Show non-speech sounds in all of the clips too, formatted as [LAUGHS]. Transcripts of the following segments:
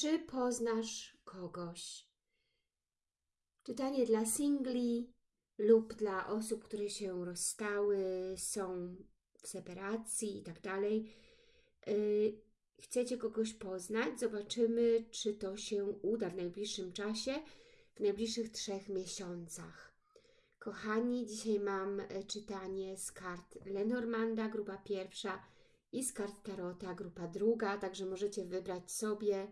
Czy poznasz kogoś? Czytanie dla singli lub dla osób, które się rozstały, są w separacji i tak dalej. Y, chcecie kogoś poznać? Zobaczymy, czy to się uda w najbliższym czasie, w najbliższych trzech miesiącach. Kochani, dzisiaj mam e, czytanie z kart Lenormanda, grupa pierwsza i z kart Tarota, grupa druga, także możecie wybrać sobie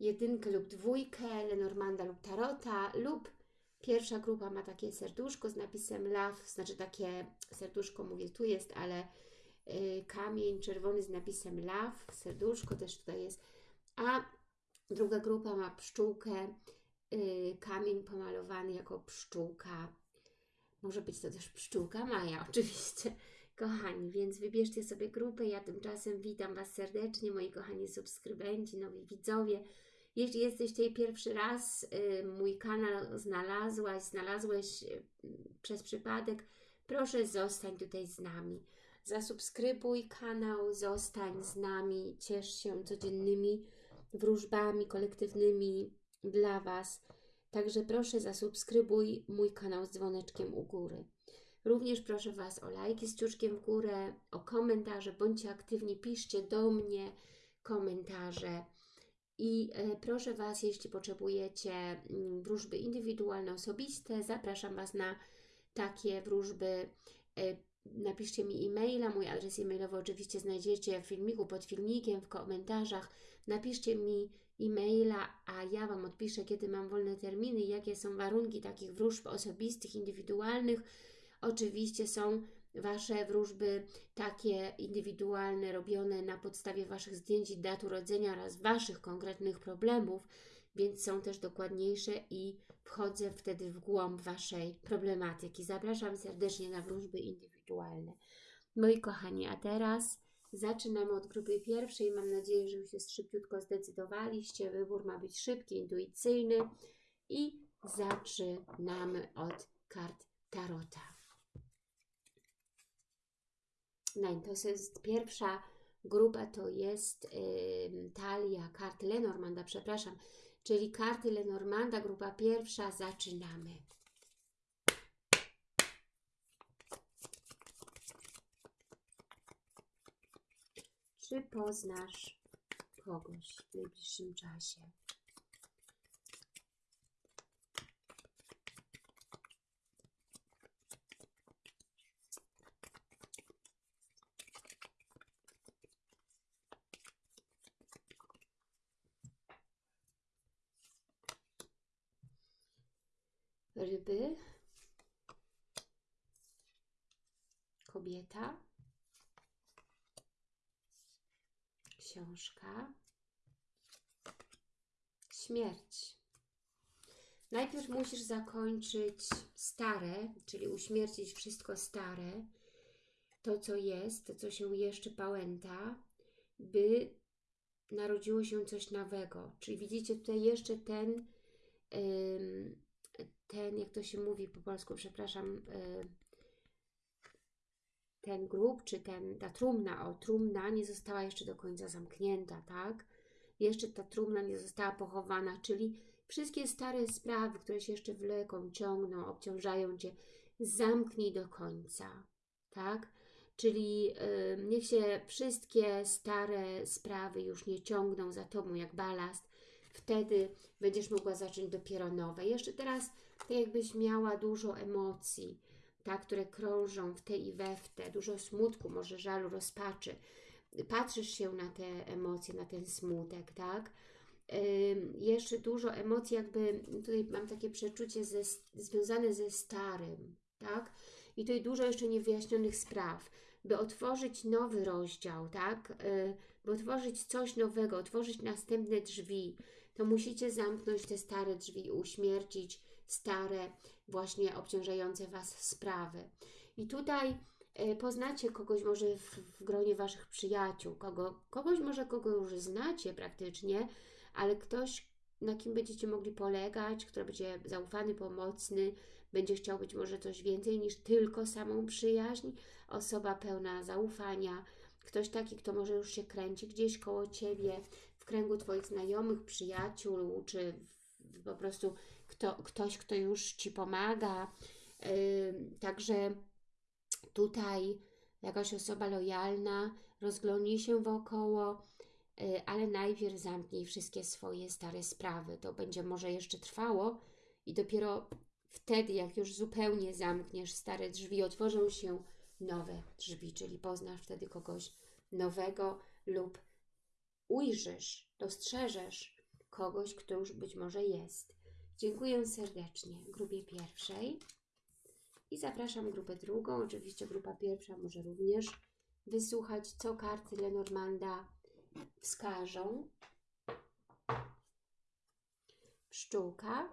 jedynkę lub dwójkę, Lenormanda lub Tarota, lub pierwsza grupa ma takie serduszko z napisem love, znaczy takie serduszko, mówię tu jest, ale y, kamień czerwony z napisem love, serduszko też tutaj jest, a druga grupa ma pszczółkę, y, kamień pomalowany jako pszczółka, może być to też pszczółka Maja, [LAUGHS] oczywiście. Kochani, więc wybierzcie sobie grupę. Ja tymczasem witam Was serdecznie, moi kochani subskrybenci, nowi widzowie. Jeśli jesteś tutaj pierwszy raz, y, mój kanał znalazłaś, znalazłeś y, przez przypadek, proszę zostań tutaj z nami. Zasubskrybuj kanał, zostań z nami, ciesz się codziennymi wróżbami kolektywnymi dla Was. Także proszę zasubskrybuj mój kanał z dzwoneczkiem u góry. Również proszę Was o lajki z ciuszkiem w górę, o komentarze, bądźcie aktywni, piszcie do mnie komentarze. I e, proszę Was, jeśli potrzebujecie mm, wróżby indywidualne, osobiste, zapraszam Was na takie wróżby. E, napiszcie mi e-maila, mój adres e-mailowy oczywiście znajdziecie w filmiku, pod filmikiem, w komentarzach. Napiszcie mi e-maila, a ja Wam odpiszę, kiedy mam wolne terminy, jakie są warunki takich wróżb osobistych, indywidualnych. Oczywiście są Wasze wróżby takie indywidualne, robione na podstawie Waszych zdjęć i dat urodzenia oraz Waszych konkretnych problemów, więc są też dokładniejsze i wchodzę wtedy w głąb Waszej problematyki. Zapraszam serdecznie na wróżby indywidualne. Moi kochani, a teraz zaczynamy od grupy pierwszej. Mam nadzieję, że już się szybciutko zdecydowaliście. Wybór ma być szybki, intuicyjny i zaczynamy od kart Tarota. No to jest pierwsza grupa, to jest y, talia kart Lenormanda, przepraszam, czyli karty Lenormanda, grupa pierwsza, zaczynamy. Czy poznasz kogoś w najbliższym czasie? Ryby, kobieta, książka, śmierć. Najpierw musisz zakończyć stare, czyli uśmiercić wszystko stare, to co jest, to co się jeszcze pałęta, by narodziło się coś nowego. Czyli widzicie tutaj jeszcze ten ten, jak to się mówi po polsku, przepraszam, e, ten grób, czy ten, ta trumna, o, trumna nie została jeszcze do końca zamknięta, tak? Jeszcze ta trumna nie została pochowana, czyli wszystkie stare sprawy, które się jeszcze wleką, ciągną, obciążają Cię, zamknij do końca, tak? Czyli y, niech się wszystkie stare sprawy już nie ciągną za Tobą jak balast, wtedy będziesz mogła zacząć dopiero nowe. Jeszcze teraz tak jakbyś miała dużo emocji, tak, które krążą w te i we w te, dużo smutku, może żalu, rozpaczy. Patrzysz się na te emocje, na ten smutek, tak? jeszcze dużo emocji, jakby tutaj mam takie przeczucie ze, związane ze starym, tak? I tutaj dużo jeszcze niewyjaśnionych spraw, by otworzyć nowy rozdział, tak? Y, by otworzyć coś nowego, otworzyć następne drzwi, to musicie zamknąć te stare drzwi, uśmiercić stare, właśnie obciążające Was sprawy. I tutaj e, poznacie kogoś może w, w gronie Waszych przyjaciół, kogo, kogoś może kogo już znacie praktycznie, ale ktoś, na kim będziecie mogli polegać, kto będzie zaufany, pomocny, będzie chciał być może coś więcej niż tylko samą przyjaźń, osoba pełna zaufania, ktoś taki, kto może już się kręci gdzieś koło Ciebie, kręgu Twoich znajomych, przyjaciół, czy w, po prostu kto, ktoś, kto już Ci pomaga. Yy, także tutaj jakaś osoba lojalna rozglądnij się wokoło, yy, ale najpierw zamknij wszystkie swoje stare sprawy. To będzie może jeszcze trwało i dopiero wtedy, jak już zupełnie zamkniesz stare drzwi, otworzą się nowe drzwi, czyli poznasz wtedy kogoś nowego lub ujrzysz, dostrzeżesz kogoś, kto już być może jest. Dziękuję serdecznie grupie pierwszej i zapraszam grupę drugą. Oczywiście grupa pierwsza może również wysłuchać, co karty Lenormanda wskażą. Pszczółka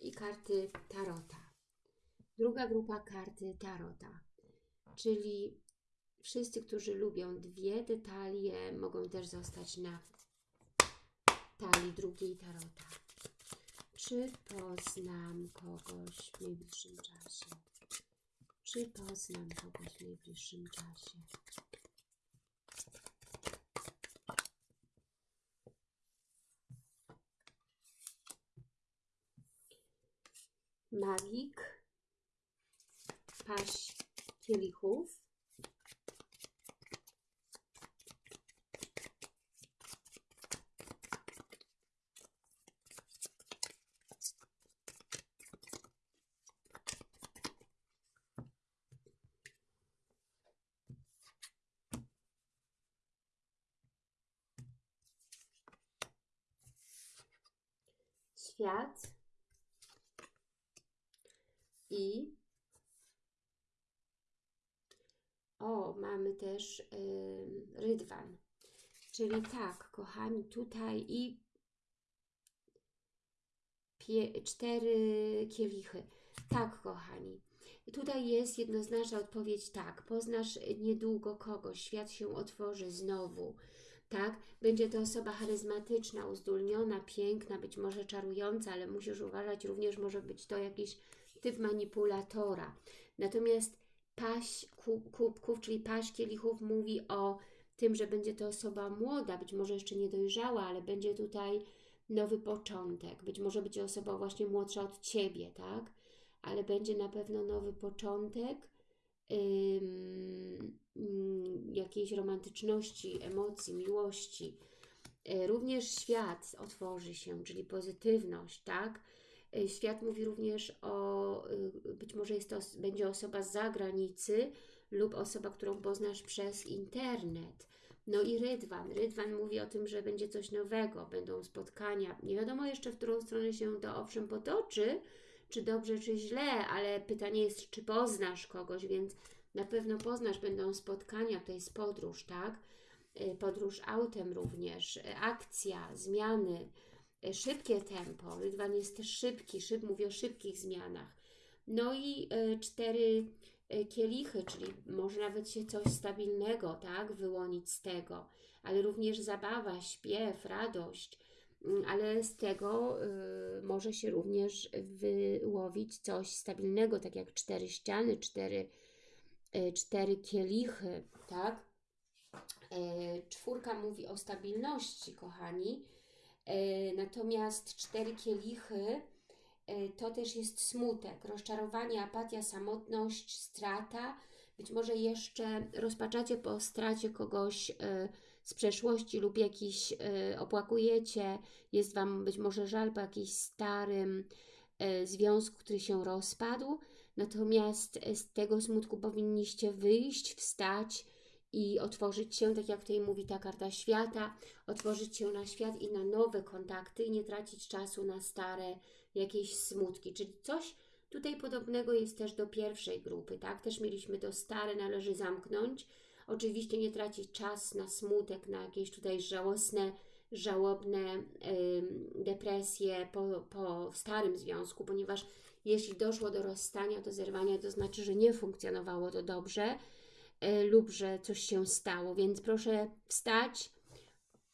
i karty Tarota. Druga grupa karty Tarota, czyli wszyscy, którzy lubią dwie detalie, mogą też zostać na talii drugiej Tarota. Czy poznam kogoś w najbliższym czasie? Czy poznam kogoś w najbliższym czasie? Magik, paść kielichów, świat i o, mamy też yy, rydwan. Czyli tak, kochani, tutaj i pie, cztery kielichy. Tak, kochani. Tutaj jest jednoznaczna odpowiedź tak. Poznasz niedługo kogoś, świat się otworzy znowu tak? Będzie to osoba charyzmatyczna, uzdolniona, piękna, być może czarująca, ale musisz uważać, również może być to jakiś typ manipulatora. Natomiast paść kubków, czyli paść kielichów mówi o tym, że będzie to osoba młoda, być może jeszcze niedojrzała, ale będzie tutaj nowy początek. Być może będzie osoba właśnie młodsza od Ciebie, tak? Ale będzie na pewno nowy początek jakiejś romantyczności, emocji, miłości. E, również świat otworzy się, czyli pozytywność, tak? E, świat mówi również o, y, być może jest to, będzie osoba z zagranicy lub osoba, którą poznasz przez internet. No i Rydwan. Rydwan mówi o tym, że będzie coś nowego, będą spotkania. Nie wiadomo jeszcze, w którą stronę się to owszem potoczy, czy dobrze, czy źle, ale pytanie jest, czy poznasz kogoś, więc na pewno poznasz, będą spotkania, to jest podróż, tak? Y, podróż autem również, y, akcja, zmiany, szybkie tempo. Rydwan jest też szybki, szyb, mówi o szybkich zmianach. No i cztery kielichy, czyli może nawet się coś stabilnego, tak, wyłonić z tego, ale również zabawa, śpiew, radość, mm, ale z tego y, może się również wyłowić coś stabilnego, tak jak cztery ściany, cztery E, cztery kielichy, tak? E, czwórka mówi o stabilności, kochani. E, natomiast cztery kielichy to też jest smutek, rozczarowanie, apatia, samotność, strata. Być może jeszcze rozpaczacie po stracie kogoś z przeszłości lub jakiś opłakujecie, jest Wam być może żal po jakimś starym związku, który się rozpadł. Natomiast z tego smutku powinniście wyjść, wstać i otworzyć się, tak jak tutaj mówi ta karta świata, otworzyć się na świat i na nowe kontakty i nie tracić czasu na stare jakieś smutki. Czyli coś tutaj podobnego jest też do pierwszej grupy, tak? Też mieliśmy to stare, należy zamknąć. Oczywiście nie tracić czas na smutek, na jakieś tutaj żałosne, żałobne yy, depresje po, po starym związku, ponieważ jeśli doszło do rozstania, do zerwania, to znaczy, że nie funkcjonowało to dobrze y, lub że coś się stało, więc proszę wstać,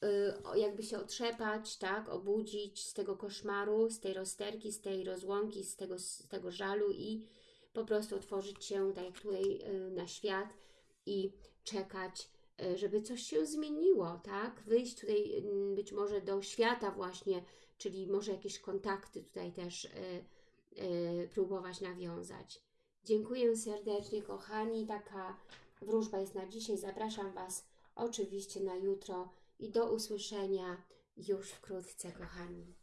y, jakby się otrzepać, tak, obudzić z tego koszmaru, z tej rozterki, z tej rozłąki, z tego, z tego żalu i po prostu otworzyć się, tak jak tutaj y, na świat i czekać żeby coś się zmieniło, tak? Wyjść tutaj mm, być może do świata właśnie, czyli może jakieś kontakty tutaj też próbować nawiązać. Dziękuję serdecznie, kochani. Taka wróżba jest na dzisiaj. Zapraszam Was oczywiście na jutro i do usłyszenia już wkrótce, kochani.